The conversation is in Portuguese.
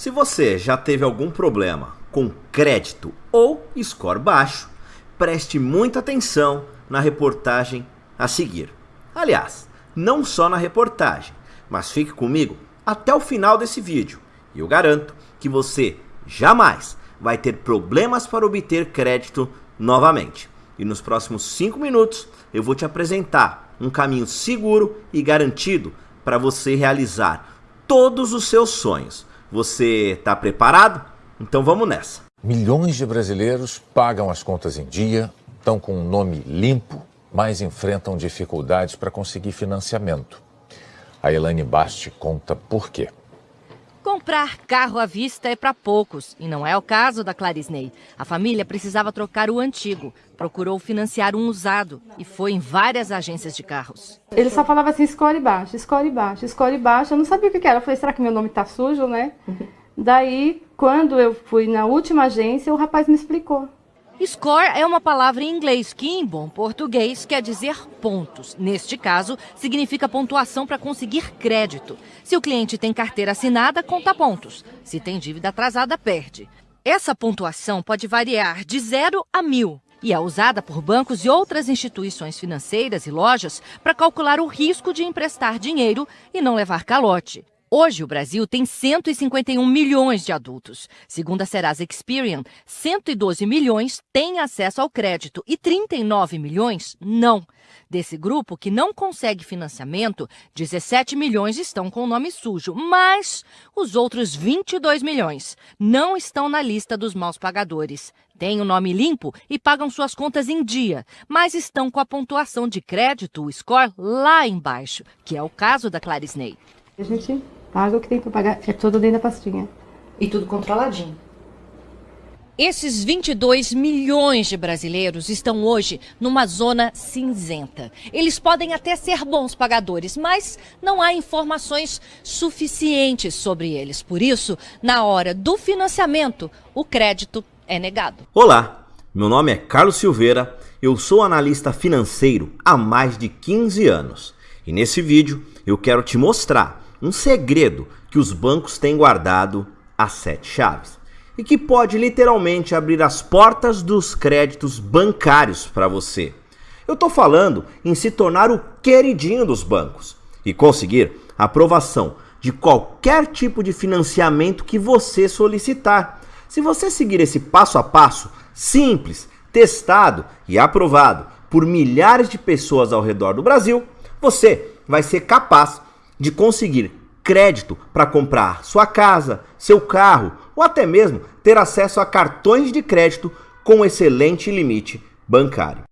Se você já teve algum problema com crédito ou score baixo, preste muita atenção na reportagem a seguir. Aliás, não só na reportagem, mas fique comigo até o final desse vídeo e eu garanto que você jamais vai ter problemas para obter crédito novamente. E nos próximos 5 minutos eu vou te apresentar um caminho seguro e garantido para você realizar todos os seus sonhos você está preparado? Então vamos nessa. Milhões de brasileiros pagam as contas em dia, estão com um nome limpo, mas enfrentam dificuldades para conseguir financiamento. A Elaine Basti conta por quê. Comprar carro à vista é para poucos, e não é o caso da Clarisney. A família precisava trocar o antigo, procurou financiar um usado e foi em várias agências de carros. Ele só falava assim, escolhe baixo, escolhe baixo, escolhe baixo. Eu não sabia o que era. Eu falei, será que meu nome tá sujo, né? Daí, quando eu fui na última agência, o rapaz me explicou. Score é uma palavra em inglês que, em bom português, quer dizer pontos. Neste caso, significa pontuação para conseguir crédito. Se o cliente tem carteira assinada, conta pontos. Se tem dívida atrasada, perde. Essa pontuação pode variar de 0 a mil e é usada por bancos e outras instituições financeiras e lojas para calcular o risco de emprestar dinheiro e não levar calote. Hoje, o Brasil tem 151 milhões de adultos. Segundo a Serasa Experian, 112 milhões têm acesso ao crédito e 39 milhões não. Desse grupo que não consegue financiamento, 17 milhões estão com o nome sujo, mas os outros 22 milhões não estão na lista dos maus pagadores. Têm o nome limpo e pagam suas contas em dia, mas estão com a pontuação de crédito, o score, lá embaixo, que é o caso da Clarisney. A gente Paga o que tem para pagar, é tudo dentro da pastinha. E tudo controladinho. Esses 22 milhões de brasileiros estão hoje numa zona cinzenta. Eles podem até ser bons pagadores, mas não há informações suficientes sobre eles. Por isso, na hora do financiamento, o crédito é negado. Olá, meu nome é Carlos Silveira, eu sou analista financeiro há mais de 15 anos. E nesse vídeo eu quero te mostrar um segredo que os bancos têm guardado a sete chaves e que pode literalmente abrir as portas dos créditos bancários para você. Eu estou falando em se tornar o queridinho dos bancos e conseguir aprovação de qualquer tipo de financiamento que você solicitar. Se você seguir esse passo a passo simples, testado e aprovado por milhares de pessoas ao redor do Brasil, você vai ser capaz de conseguir crédito para comprar sua casa, seu carro ou até mesmo ter acesso a cartões de crédito com excelente limite bancário.